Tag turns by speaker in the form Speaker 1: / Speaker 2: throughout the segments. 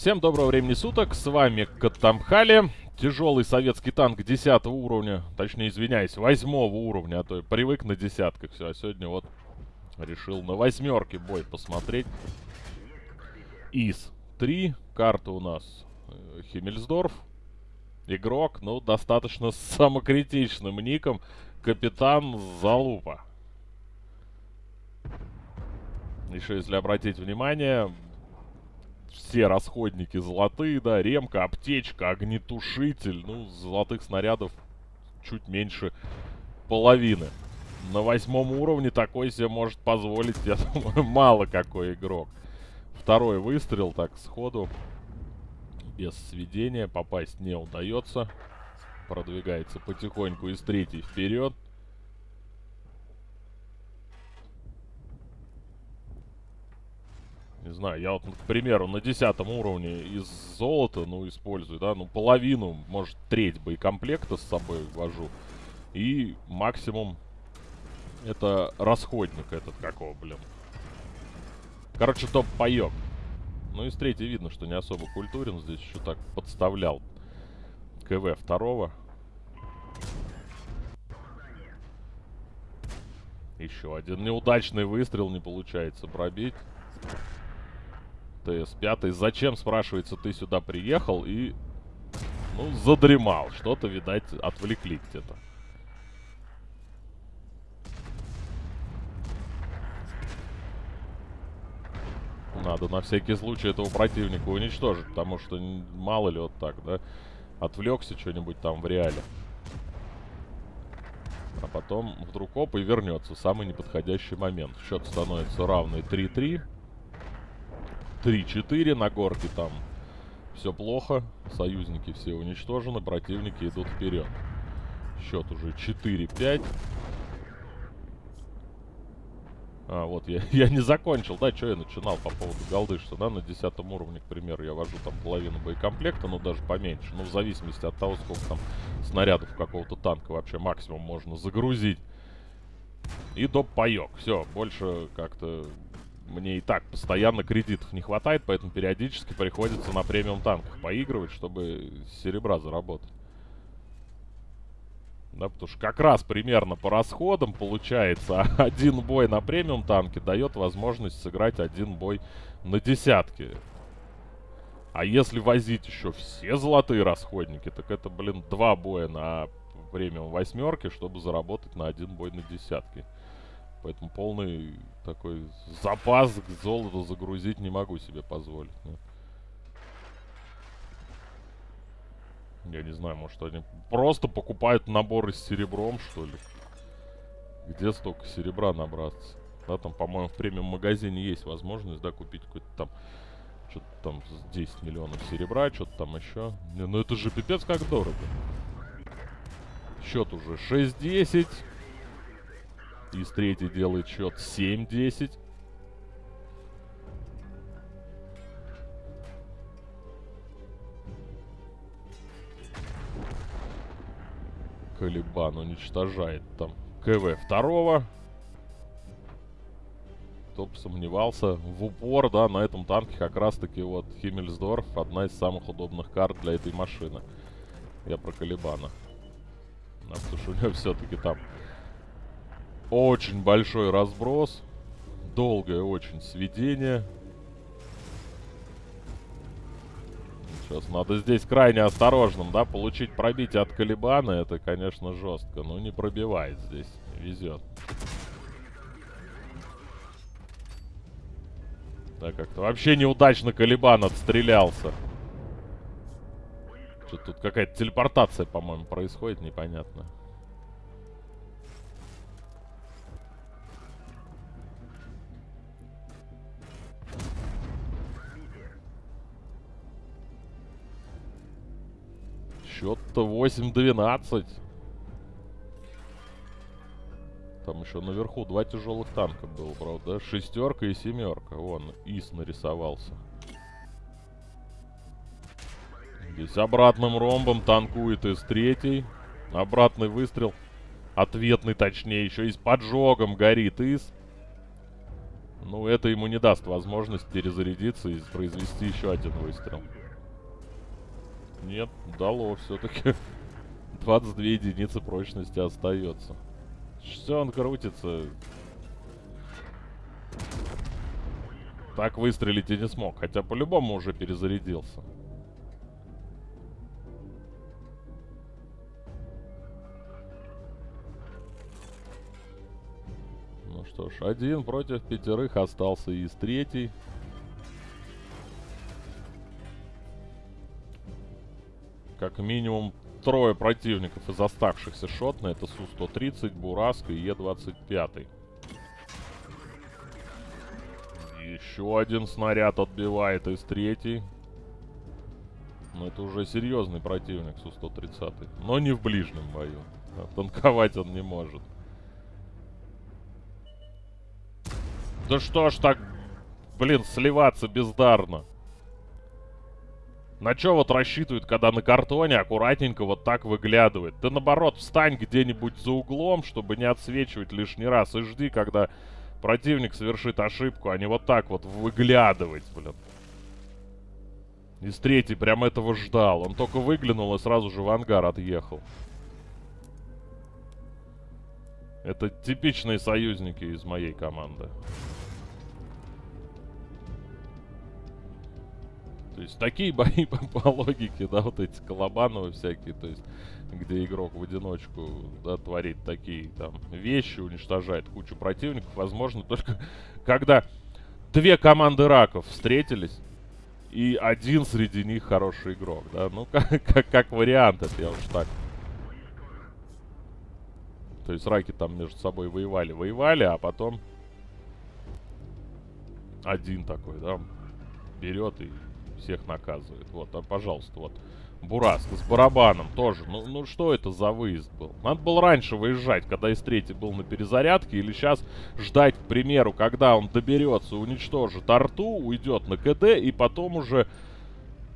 Speaker 1: Всем доброго времени суток, с вами Катамхали. Тяжелый советский танк 10 уровня, точнее, извиняюсь, 8 уровня, а то я привык на десятках все, а сегодня вот решил на восьмерке бой посмотреть. ИС-3, карта у нас э, Химмельсдорф, игрок, ну, достаточно самокритичным ником, Капитан Залупа. Еще если обратить внимание, все расходники золотые, да, ремка, аптечка, огнетушитель. Ну, золотых снарядов чуть меньше половины. На восьмом уровне такой себе может позволить, я думаю, мало какой игрок. Второй выстрел, так, сходу. Без сведения попасть не удается. Продвигается потихоньку из третьей вперед. Не знаю, я вот, к примеру, на десятом уровне из золота, ну, использую, да, ну, половину, может, треть боекомплекта с собой вожу. И максимум это расходник этот какого, блин. Короче, топ-паёк. Ну, из третьей видно, что не особо культурен. Здесь еще так подставлял КВ второго. Еще один неудачный выстрел не получается пробить. ТС-5. Зачем, спрашивается, ты сюда приехал и, ну, задремал. Что-то, видать, отвлекли где-то. Надо на всякий случай этого противника уничтожить, потому что мало ли вот так, да, отвлекся что-нибудь там в реале. А потом вдруг оп и вернется самый неподходящий момент. Счет становится равный 3-3. 3-4 на горке там. Все плохо. Союзники все уничтожены. Противники идут вперед. Счет уже 4-5. А, вот, я, я не закончил, да, что я начинал по поводу голды, что, да, на 10 уровне, к примеру, я вожу там половину боекомплекта, ну, даже поменьше, ну, в зависимости от того, сколько там снарядов какого-то танка вообще максимум можно загрузить. И доп. паёк, все, больше как-то мне и так постоянно кредитов не хватает, поэтому периодически приходится на премиум танках поигрывать, чтобы серебра заработать. Да, потому что как раз примерно по расходам получается один бой на премиум танке дает возможность сыграть один бой на десятке. А если возить еще все золотые расходники, так это, блин, два боя на премиум восьмерке, чтобы заработать на один бой на десятке. Поэтому полный такой запас к золоту загрузить не могу себе позволить. Нет. Я не знаю, может они просто покупают наборы с серебром, что ли? Где столько серебра набраться? Да, там, по-моему, в премиум-магазине есть возможность, да, купить какой-то там... Что-то там 10 миллионов серебра, что-то там еще. Не, ну это же пипец как дорого. Счет уже 6-10. Из третий делает счет 7-10. Калибан уничтожает там КВ второго. Бы сомневался, в упор, да, на этом танке как раз-таки вот Химмельсдорф одна из самых удобных карт для этой машины. Я про Калибана. Потому что у него все-таки там очень большой разброс. Долгое очень сведение. Сейчас надо здесь крайне осторожным, да, получить пробитие от Калибана, это, конечно, жестко. Но не пробивает здесь, везет. Да, как-то вообще неудачно Калибан отстрелялся. Что-то тут какая-то телепортация, по-моему, происходит, непонятно. Счет-то 8-12. Там еще наверху два тяжелых танка было, правда? Шестерка и семерка. Вон, ИС нарисовался. Здесь обратным ромбом танкует из третий. Обратный выстрел. Ответный, точнее, еще и с поджогом горит ИС. Ну, это ему не даст возможность перезарядиться и произвести еще один выстрел. Нет, дало все-таки. 22 единицы прочности остается. Все, он крутится. Так выстрелить и не смог. Хотя по-любому уже перезарядился. Ну что ж, один против пятерых остался из третий. Как минимум трое противников из оставшихся шотны. Это Су-130, Бураска и Е-25. Еще один снаряд отбивает из третьей. Но это уже серьезный противник Су-130. Но не в ближнем бою. Танковать он не может. Да что ж так, блин, сливаться бездарно. На что вот рассчитывают, когда на картоне аккуратненько вот так выглядывает? Ты наоборот встань где-нибудь за углом, чтобы не отсвечивать лишний раз, и жди, когда противник совершит ошибку, а не вот так вот выглядывать, блин. Из третий прям этого ждал. Он только выглянул и сразу же в ангар отъехал. Это типичные союзники из моей команды. То есть такие бои по, по логике, да, вот эти колобановые всякие, то есть где игрок в одиночку, да, творит такие там вещи, уничтожает кучу противников, возможно, только когда две команды раков встретились, и один среди них хороший игрок, да, ну, как, как, как вариант это, я уж так. То есть раки там между собой воевали, воевали, а потом один такой, да, берет и всех наказывает. Вот, а, пожалуйста, вот. Бураск с барабаном тоже. Ну, ну что это за выезд был? Надо было раньше выезжать, когда из третий был на перезарядке. Или сейчас ждать, к примеру, когда он доберется, уничтожит арту, уйдет на КД. И потом уже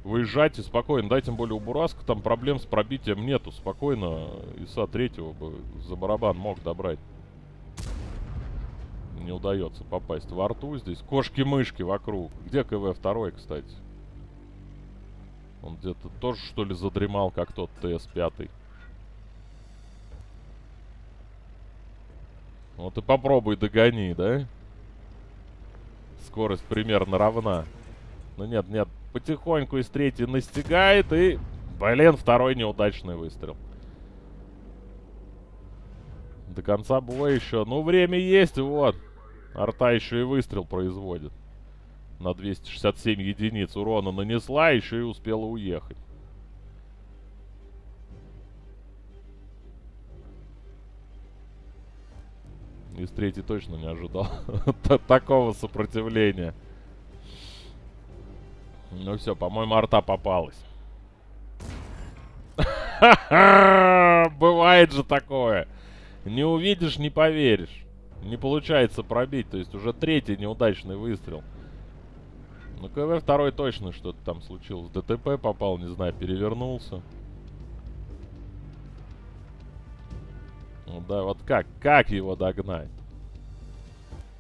Speaker 1: выезжать и спокойно. Да, тем более у Бураска там проблем с пробитием нету. Спокойно ИСа третьего бы за барабан мог добрать. Не удается попасть в арту здесь. Кошки-мышки вокруг. Где КВ второй, кстати? Он где-то тоже, что ли, задремал, как тот ТС-5. Вот и попробуй догони, да? Скорость примерно равна. Ну нет, нет, потихоньку из третьей настигает и... Блин, второй неудачный выстрел. До конца боя еще. Ну, время есть, вот. Арта еще и выстрел производит на 267 единиц урона нанесла, еще и успела уехать. Из третьей точно не ожидал такого сопротивления. Ну все, по-моему, арта попалась. Бывает же такое. Не увидишь, не поверишь. Не получается пробить. То есть уже третий неудачный выстрел. Ну, КВ второй точно что-то там случилось. ДТП попал, не знаю, перевернулся. Ну да, вот как? Как его догнать?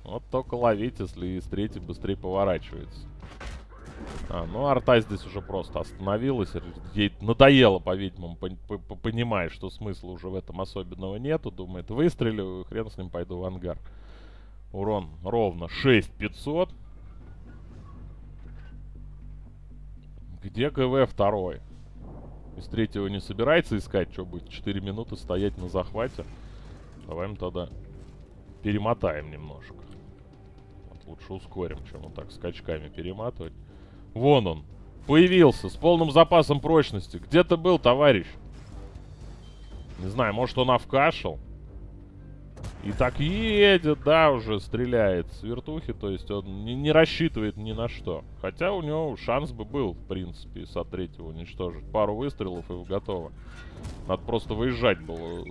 Speaker 1: Вот только ловить, если из третьей быстрее поворачивается. А, ну арта здесь уже просто остановилась. Ей надоело, по-видимому, по понимая, что смысла уже в этом особенного нету. Думает, выстрелю, хрен с ним пойду в ангар. Урон ровно 6500. Где ГВ второй? Из третьего не собирается искать, что будет 4 минуты стоять на захвате. Давай мы тогда перемотаем немножко. Вот лучше ускорим, чем вот так скачками перематывать. Вон он. Появился с полным запасом прочности. Где ты был, товарищ? Не знаю, может он овкашил? И так едет, да, уже стреляет с вертухи, то есть он не, не рассчитывает ни на что. Хотя у него шанс бы был, в принципе, со третьего уничтожить. Пару выстрелов и готово. Надо просто выезжать было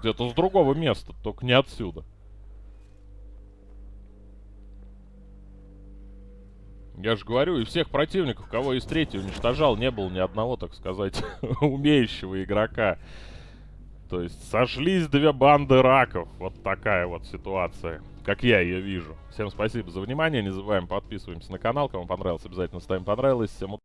Speaker 1: где-то с другого места, только не отсюда. Я же говорю, и всех противников, кого из третьего уничтожал, не было ни одного, так сказать, умеющего игрока. То есть сошлись две банды раков. Вот такая вот ситуация. как я ее вижу. Всем спасибо за внимание. Не забываем подписываемся на канал. Кому понравилось, обязательно ставим понравилось. Всем